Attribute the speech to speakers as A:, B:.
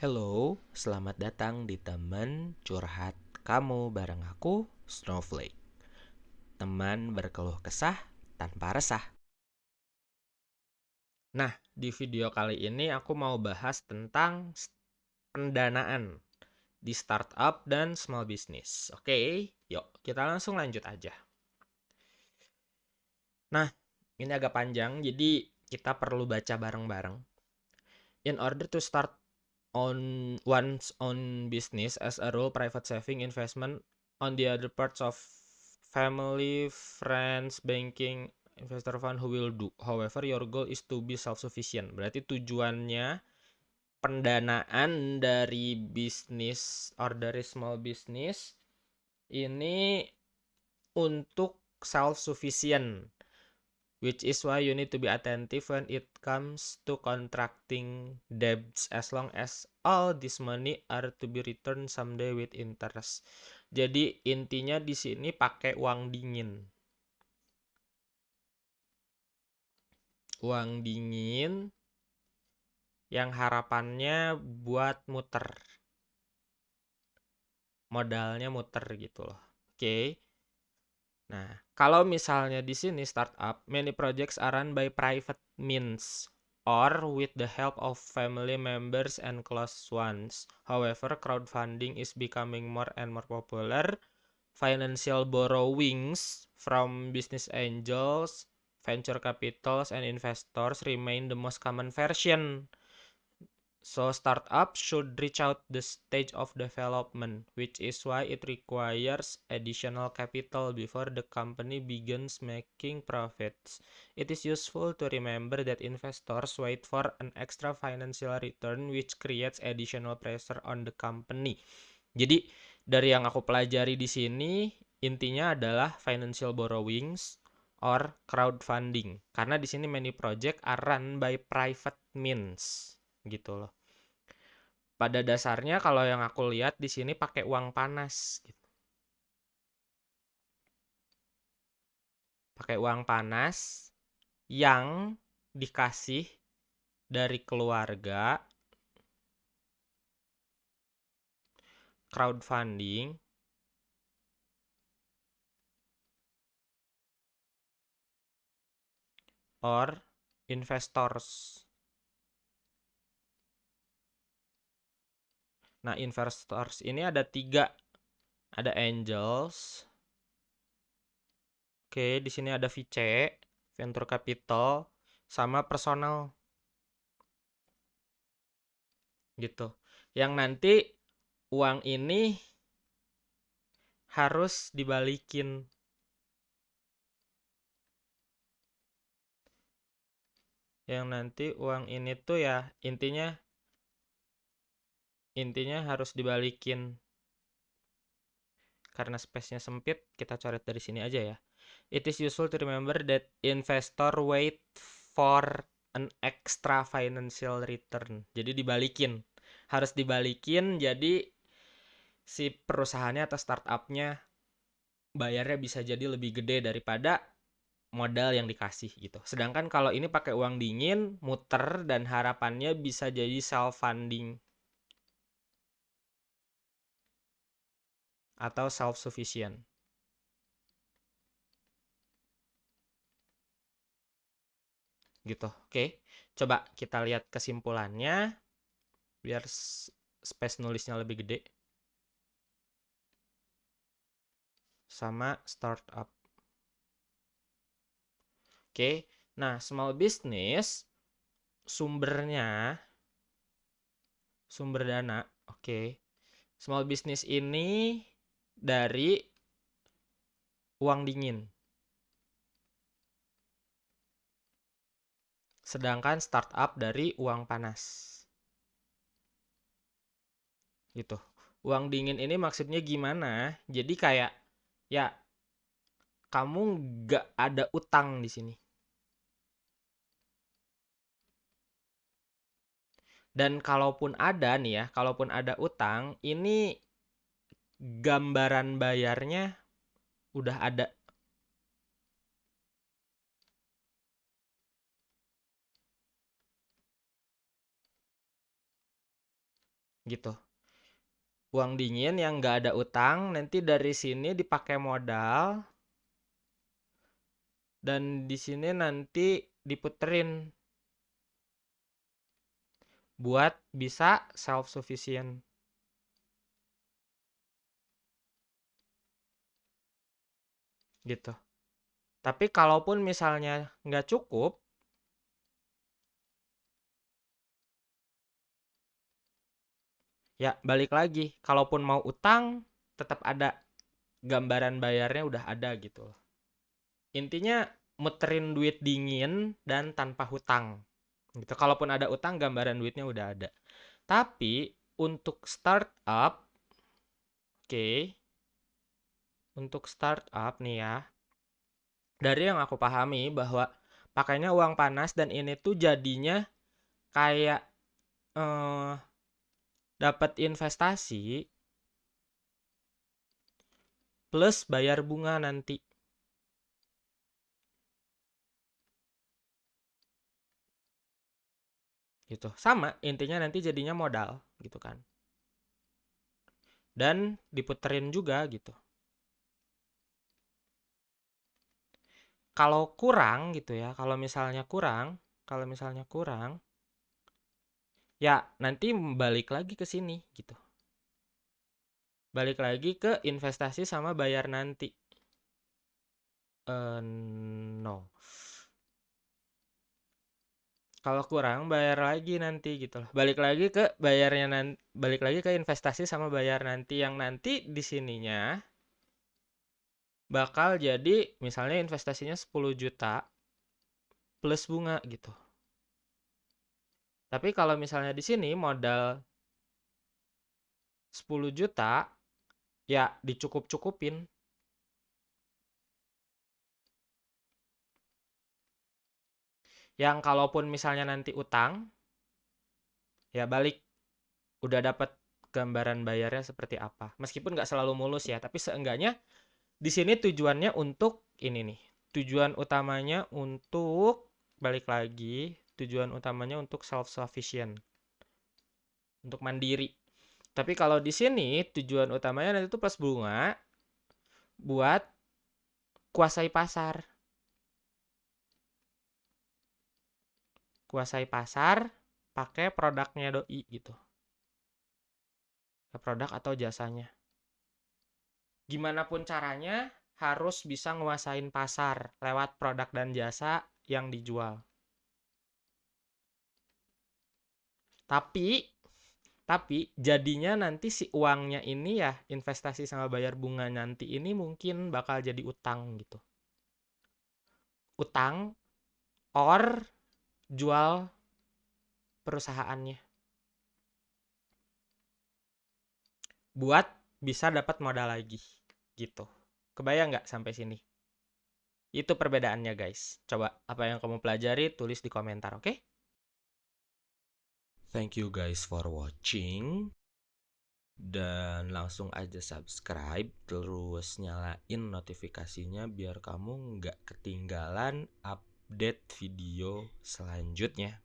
A: Hello, selamat datang di teman curhat kamu bareng aku, Snowflake. Teman berkeluh kesah tanpa resah. Nah, di video kali ini aku mau bahas tentang pendanaan di startup dan small business. Oke, yuk kita langsung lanjut aja. Nah, ini agak panjang, jadi kita perlu baca bareng-bareng. In order to start on one's own business as a rule private saving investment on the other parts of family friends banking investor fund who will do. However your goal is to be self sufficient berarti tujuannya pendanaan dari bisnis or dari small business ini untuk self sufficient which is why you need to be attentive when it comes to contracting debts as long as all this money are to be returned someday with interest. Jadi intinya di sini pakai uang dingin. Uang dingin yang harapannya buat muter. Modalnya muter gitu loh. Oke. Okay. Nah, kalau misalnya di sini startup, many projects are run by private means or with the help of family members and close ones. However, crowdfunding is becoming more and more popular. Financial borrowings from business angels, venture capitals, and investors remain the most common version So startup should reach out the stage of development, which is why it requires additional capital before the company begins making profits. It is useful to remember that investors wait for an extra financial return which creates additional pressure on the company. Jadi dari yang aku pelajari di sini intinya adalah financial borrowings or crowdfunding. Karena di sini many project are run by private means gitu loh. Pada dasarnya kalau yang aku lihat di sini pakai uang panas gitu. Pakai uang panas yang dikasih dari keluarga crowdfunding or investors Nah, investors ini ada tiga. Ada angels. Oke, di sini ada VC, venture capital, sama personal. Gitu. Yang nanti uang ini harus dibalikin. Yang nanti uang ini tuh ya intinya intinya harus dibalikin. Karena space-nya sempit kita coret dari sini aja ya. It is useful to remember that investor wait for an extra financial return. Jadi dibalikin. Harus dibalikin jadi si perusahaannya atau startupnya bayarnya bisa jadi lebih gede daripada modal yang dikasih gitu. Sedangkan kalau ini pakai uang dingin, muter dan harapannya bisa jadi self funding atau self-sufficient. Gitu, oke. Coba kita lihat kesimpulannya, biar space nulisnya lebih gede. Sama startup. Oke, nah small business sumbernya sumber dana, oke. Small business ini dari uang dingin. Sedangkan startup dari uang panas. Gitu. Uang dingin ini maksudnya gimana? Jadi kayak ya kamu nggak ada utang di sini. Dan kalaupun ada nih ya, kalaupun ada utang, ini gambaran bayarnya udah ada. gitu uang dingin yang nggak ada utang nanti dari sini dipakai modal dan di sini nanti diputerin buat bisa self sufficient gitu. Tapi kalaupun misalnya nggak cukup ya balik lagi. Kalaupun mau utang tetap ada gambaran bayarnya udah ada gitu intinya muterin duit dingin dan tanpa hutang gitu. Kalaupun ada utang gambaran duitnya udah ada. Tapi untuk startup oke okay, untuk startup nih ya dari yang aku pahami bahwa pakainya uang panas dan ini tuh jadinya kayak eh, dapat investasi plus bayar bunga nanti. Gitu. Sama, intinya nanti jadinya modal gitu kan. Dan diputerin juga gitu. Kalau kurang gitu ya, kalau misalnya kurang, kalau misalnya kurang ya nanti balik lagi ke sini gitu. Balik lagi ke investasi sama bayar nanti. Uh, no. Kalau kurang bayar lagi nanti gitu loh. Balik lagi ke bayarnya nanti balik lagi ke investasi sama bayar nanti. Yang nanti di sininya bakal jadi misalnya investasinya 10 juta plus bunga gitu tapi kalau misalnya di sini modal 10 juta, ya dicukup-cukupin. Yang kalaupun misalnya nanti utang, ya balik. Udah dapat gambaran bayarnya seperti apa. Meskipun nggak selalu mulus ya, tapi seenggaknya di sini tujuannya untuk ini nih. Tujuan utamanya untuk balik lagi tujuan utamanya untuk self sufficient untuk mandiri. Tapi kalau di sini tujuan utamanya nanti itu plus bunga buat kuasai pasar. Kuasai pasar pakai produknya doi gitu. Produk atau jasanya gimana pun caranya harus bisa nguasain pasar lewat produk dan jasa yang dijual Tapi tapi jadinya nanti si uangnya ini ya investasi sama bayar bunga nanti ini mungkin bakal jadi utang gitu. Utang or jual perusahaannya. Buat bisa dapat modal lagi gitu. Kebayang nggak sampai sini? Itu perbedaannya guys. Coba apa yang kamu pelajari tulis di komentar, oke? Okay? Thank you guys for watching. Dan langsung aja subscribe, terus nyalain notifikasinya biar kamu nggak ketinggalan update video selanjutnya.